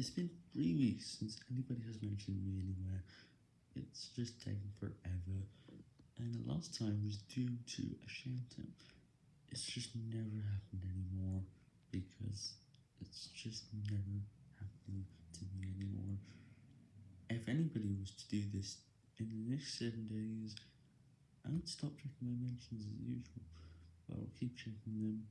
It's been three weeks since anybody has mentioned me anywhere, it's just taken forever, and the last time was due to a shoutout. It's just never happened anymore, because it's just never happening to me anymore. If anybody was to do this in the next 7 days, I would stop checking my mentions as usual, but I'll keep checking them.